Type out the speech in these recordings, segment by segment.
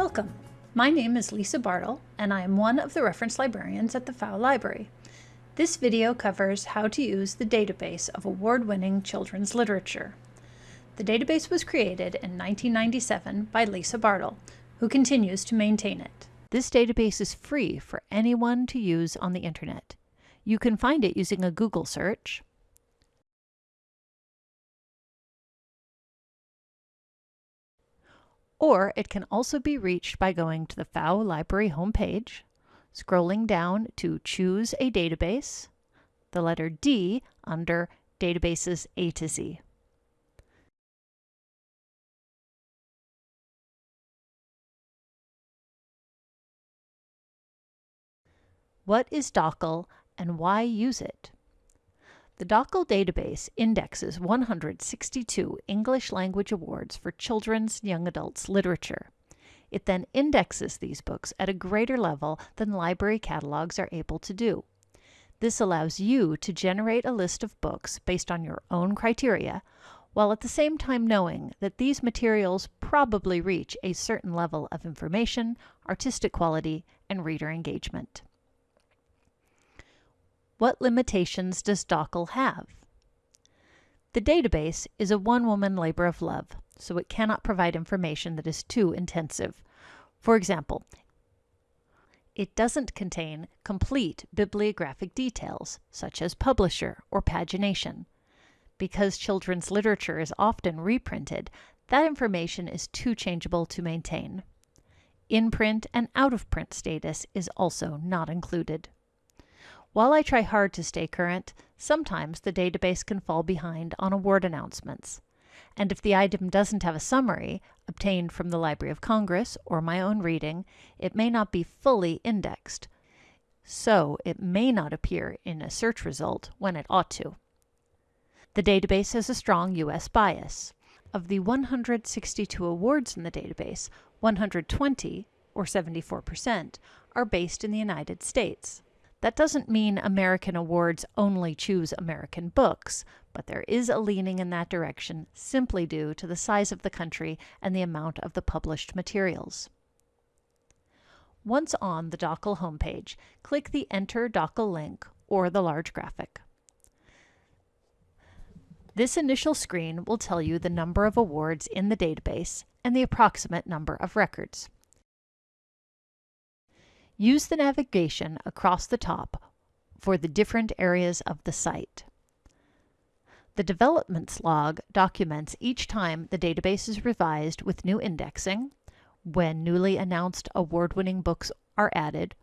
Welcome. My name is Lisa Bartle, and I am one of the reference librarians at the Pfau Library. This video covers how to use the database of award-winning children's literature. The database was created in 1997 by Lisa Bartle, who continues to maintain it. This database is free for anyone to use on the internet. You can find it using a Google search, or it can also be reached by going to the Pfau Library homepage, scrolling down to Choose a Database, the letter D under Databases A to Z. What is DOCL and why use it? The DOCL database indexes 162 English language awards for children's young adults literature. It then indexes these books at a greater level than library catalogs are able to do. This allows you to generate a list of books based on your own criteria, while at the same time knowing that these materials probably reach a certain level of information, artistic quality, and reader engagement. What limitations does DOCL have? The database is a one-woman labor of love, so it cannot provide information that is too intensive. For example, it doesn't contain complete bibliographic details, such as publisher or pagination. Because children's literature is often reprinted, that information is too changeable to maintain. In-print and out-of-print status is also not included. While I try hard to stay current, sometimes the database can fall behind on award announcements. And if the item doesn't have a summary, obtained from the Library of Congress or my own reading, it may not be fully indexed. So it may not appear in a search result when it ought to. The database has a strong U.S. bias. Of the 162 awards in the database, 120, or 74%, are based in the United States. That doesn't mean American awards only choose American books, but there is a leaning in that direction simply due to the size of the country and the amount of the published materials. Once on the DOCL homepage, click the Enter DOCL link or the large graphic. This initial screen will tell you the number of awards in the database and the approximate number of records. Use the navigation across the top for the different areas of the site. The developments log documents each time the database is revised with new indexing, when newly announced award-winning books are added,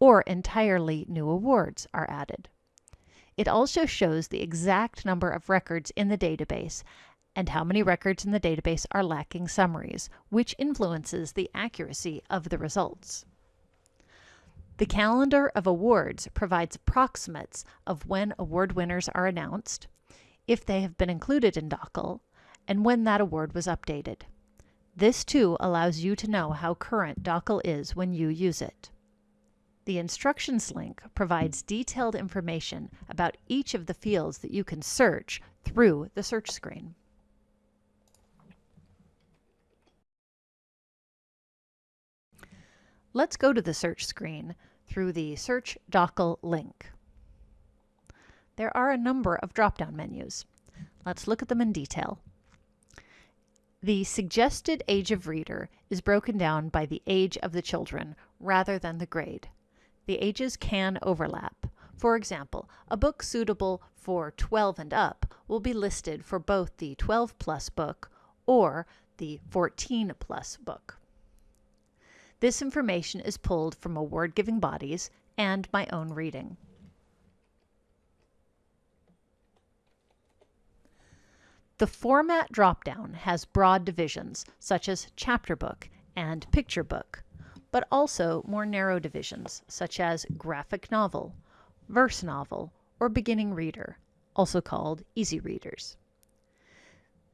or entirely new awards are added. It also shows the exact number of records in the database and how many records in the database are lacking summaries, which influences the accuracy of the results. The calendar of awards provides approximates of when award winners are announced, if they have been included in DOCL, and when that award was updated. This too allows you to know how current DOCL is when you use it. The instructions link provides detailed information about each of the fields that you can search through the search screen. Let's go to the search screen through the Search DOCL link. There are a number of drop-down menus. Let's look at them in detail. The suggested age of reader is broken down by the age of the children rather than the grade. The ages can overlap. For example, a book suitable for 12 and up will be listed for both the 12 plus book or the 14 plus book. This information is pulled from award-giving bodies and my own reading. The Format dropdown has broad divisions, such as chapter book and picture book, but also more narrow divisions, such as graphic novel, verse novel, or beginning reader, also called easy readers.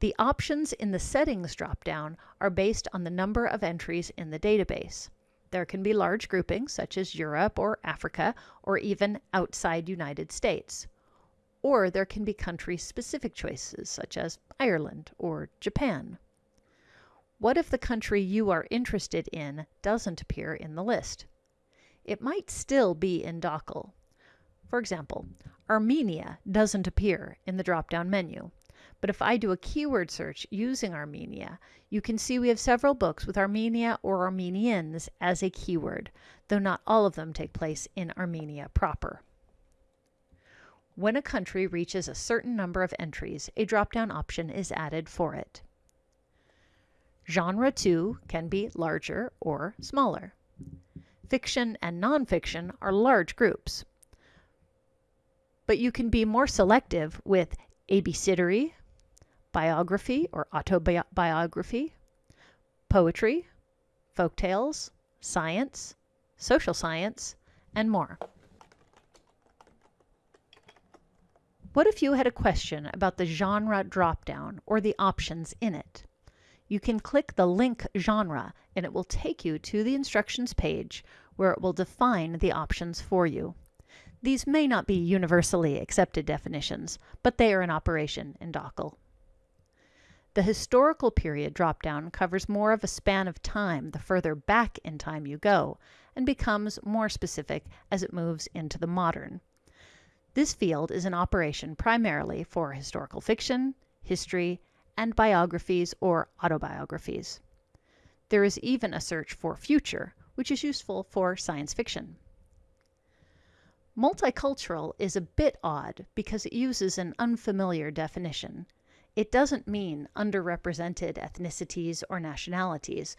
The options in the Settings dropdown are based on the number of entries in the database. There can be large groupings, such as Europe or Africa, or even outside United States. Or there can be country-specific choices, such as Ireland or Japan. What if the country you are interested in doesn't appear in the list? It might still be in DOCL. For example, Armenia doesn't appear in the drop-down menu. But if I do a keyword search using Armenia, you can see we have several books with Armenia or Armenians as a keyword, though not all of them take place in Armenia proper. When a country reaches a certain number of entries, a drop-down option is added for it. Genre too can be larger or smaller. Fiction and nonfiction are large groups. But you can be more selective with abecedary, biography or autobiography, poetry, folk tales, science, social science, and more. What if you had a question about the genre dropdown or the options in it? you can click the link genre and it will take you to the instructions page where it will define the options for you. These may not be universally accepted definitions, but they are in operation in DOCL. The historical period dropdown covers more of a span of time the further back in time you go, and becomes more specific as it moves into the modern. This field is in operation primarily for historical fiction, history, and biographies or autobiographies. There is even a search for future, which is useful for science fiction. Multicultural is a bit odd because it uses an unfamiliar definition. It doesn't mean underrepresented ethnicities or nationalities,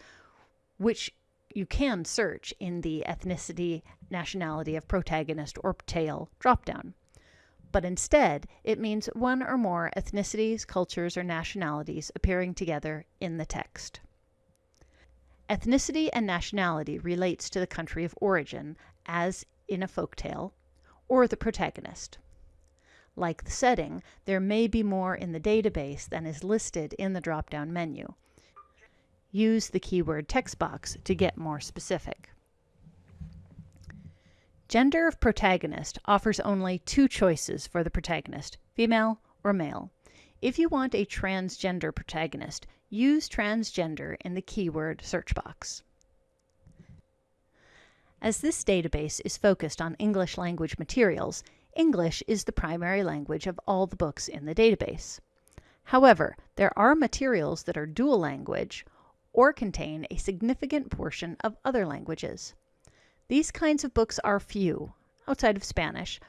which you can search in the ethnicity, nationality of protagonist or tale dropdown but instead it means one or more ethnicities, cultures, or nationalities appearing together in the text. Ethnicity and nationality relates to the country of origin, as in a folk tale, or the protagonist. Like the setting, there may be more in the database than is listed in the drop-down menu. Use the keyword text box to get more specific. Gender of protagonist offers only two choices for the protagonist, female or male. If you want a transgender protagonist, use transgender in the keyword search box. As this database is focused on English language materials, English is the primary language of all the books in the database. However, there are materials that are dual language or contain a significant portion of other languages. These kinds of books are few, outside of Spanish,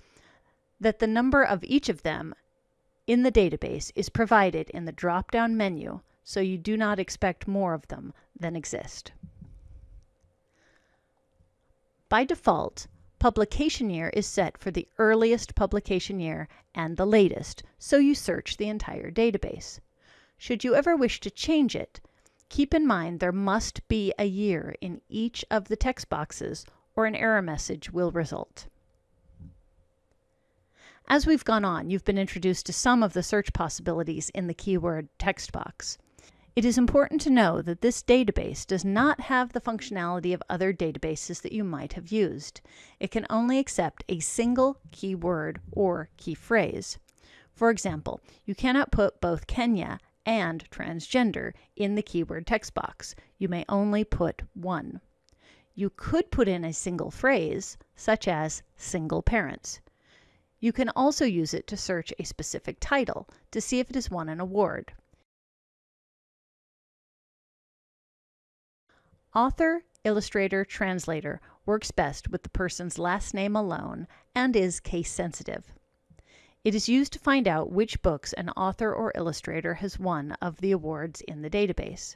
that the number of each of them in the database is provided in the drop-down menu, so you do not expect more of them than exist. By default, publication year is set for the earliest publication year and the latest, so you search the entire database. Should you ever wish to change it, keep in mind there must be a year in each of the text boxes or an error message will result. As we've gone on, you've been introduced to some of the search possibilities in the keyword text box. It is important to know that this database does not have the functionality of other databases that you might have used. It can only accept a single keyword or key phrase. For example, you cannot put both Kenya and transgender in the keyword text box. You may only put one. You could put in a single phrase, such as single parents. You can also use it to search a specific title to see if it has won an award. Author, illustrator, translator works best with the person's last name alone and is case sensitive. It is used to find out which books an author or illustrator has won of the awards in the database.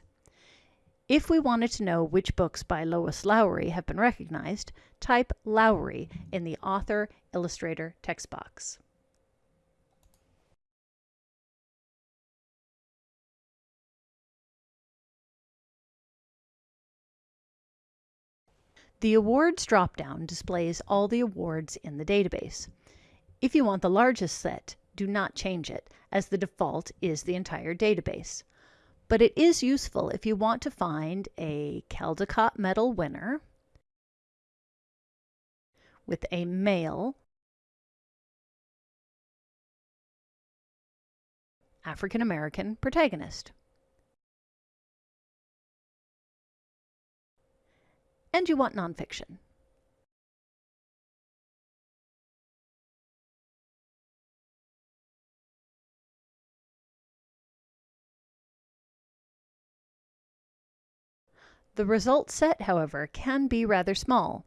If we wanted to know which books by Lois Lowry have been recognized, type Lowry in the Author Illustrator text box. The Awards dropdown displays all the awards in the database. If you want the largest set, do not change it, as the default is the entire database but it is useful if you want to find a Caldecott Medal winner with a male African American protagonist. And you want nonfiction. The result set, however, can be rather small.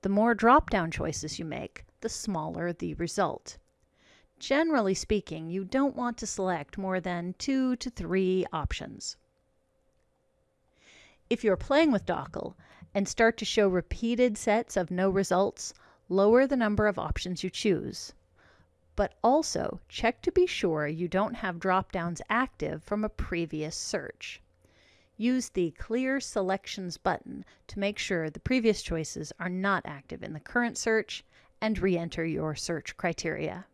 The more drop-down choices you make, the smaller the result. Generally speaking, you don't want to select more than two to three options. If you're playing with DOCL and start to show repeated sets of no results, lower the number of options you choose. But also check to be sure you don't have drop-downs active from a previous search. Use the Clear Selections button to make sure the previous choices are not active in the current search and re-enter your search criteria.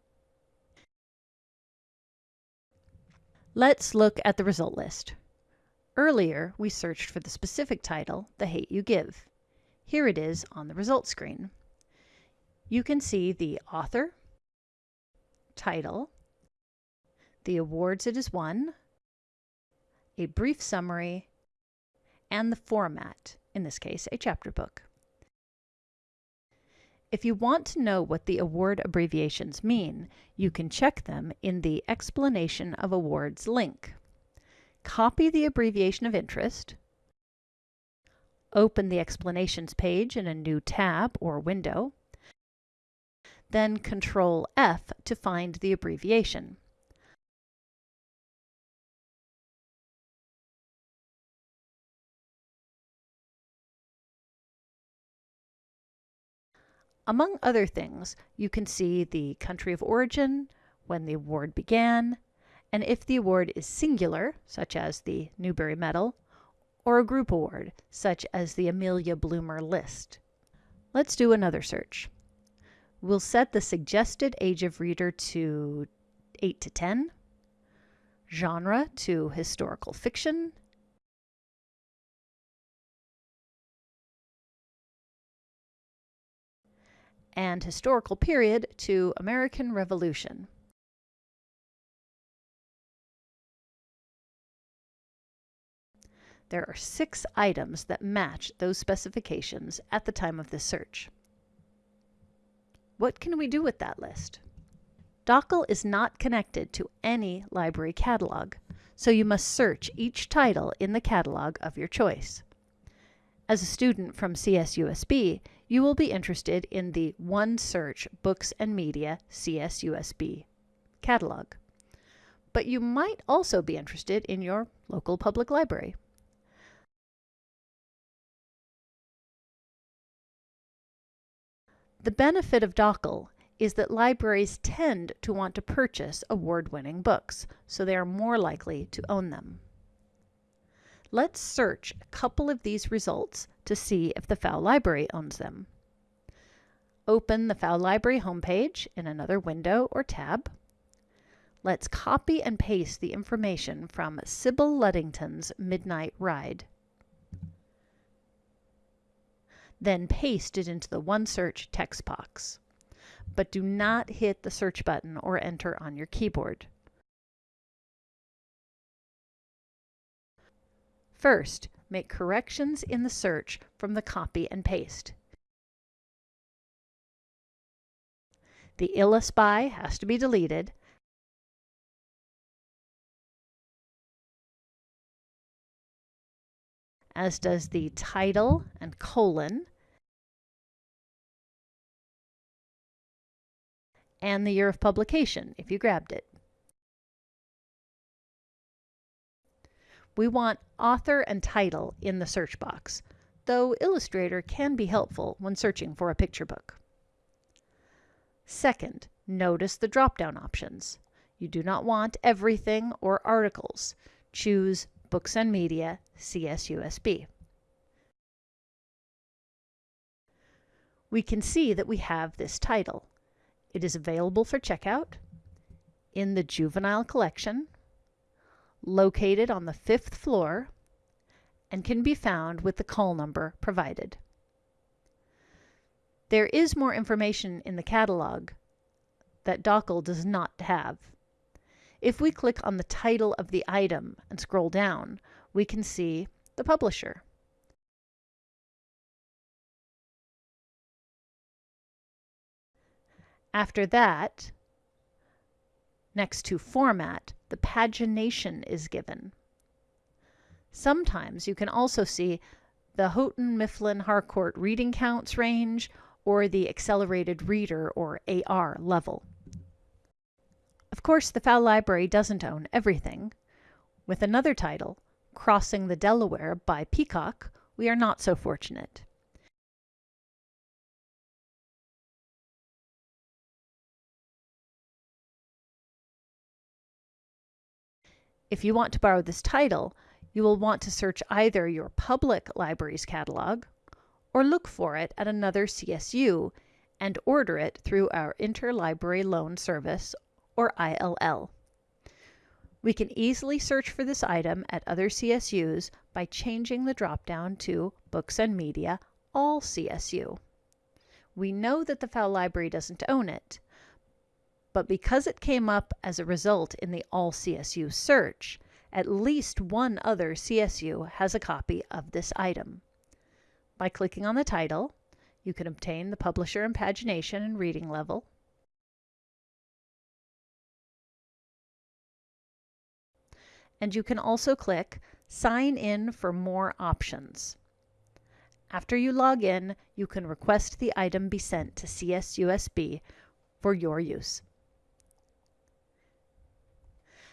Let's look at the result list. Earlier, we searched for the specific title, The Hate You Give. Here it is on the results screen. You can see the author, title, the awards it has won, a brief summary, and the format, in this case, a chapter book. If you want to know what the award abbreviations mean, you can check them in the Explanation of Awards link. Copy the abbreviation of interest, open the explanations page in a new tab or window, then Control F to find the abbreviation. Among other things, you can see the country of origin, when the award began, and if the award is singular, such as the Newbery Medal, or a group award, such as the Amelia Bloomer List. Let's do another search. We'll set the suggested age of reader to 8 to 10, genre to historical fiction, and historical period to American Revolution. There are six items that match those specifications at the time of this search. What can we do with that list? DOCL is not connected to any library catalog, so you must search each title in the catalog of your choice. As a student from CSUSB, you will be interested in the OneSearch Books and Media CSUSB catalog. But you might also be interested in your local public library. The benefit of DOCL is that libraries tend to want to purchase award-winning books, so they are more likely to own them. Let's search a couple of these results to see if the Pfau Library owns them. Open the Pfau Library homepage in another window or tab. Let's copy and paste the information from Sybil Ludington's Midnight Ride. Then paste it into the OneSearch text box. But do not hit the search button or enter on your keyboard. First, make corrections in the search from the copy and paste. The ILLUS by has to be deleted. As does the title and colon, and the year of publication if you grabbed it. We want author and title in the search box, though Illustrator can be helpful when searching for a picture book. Second, notice the drop-down options. You do not want everything or articles. Choose Books and Media CSUSB. We can see that we have this title. It is available for checkout in the Juvenile Collection located on the fifth floor and can be found with the call number provided. There is more information in the catalog that DOCL does not have. If we click on the title of the item and scroll down, we can see the publisher. After that, next to Format, the pagination is given. Sometimes you can also see the Houghton Mifflin Harcourt reading counts range or the accelerated reader or AR level. Of course, the Pfau Library doesn't own everything. With another title, Crossing the Delaware by Peacock, we are not so fortunate. If you want to borrow this title, you will want to search either your public library's catalog or look for it at another CSU and order it through our Interlibrary Loan Service or ILL. We can easily search for this item at other CSUs by changing the dropdown to Books and Media All CSU. We know that the Pfau Library doesn't own it, but because it came up as a result in the All CSU search, at least one other CSU has a copy of this item. By clicking on the title, you can obtain the publisher and pagination and reading level, and you can also click Sign in for more options. After you log in, you can request the item be sent to CSUSB for your use.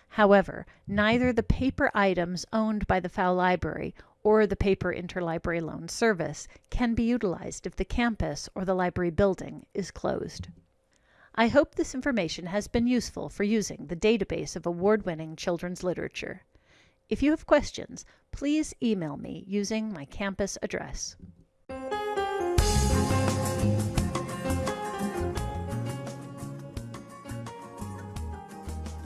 However, neither the paper items owned by the Pfau Library or the paper interlibrary loan service can be utilized if the campus or the library building is closed. I hope this information has been useful for using the database of award-winning children's literature. If you have questions, please email me using my campus address.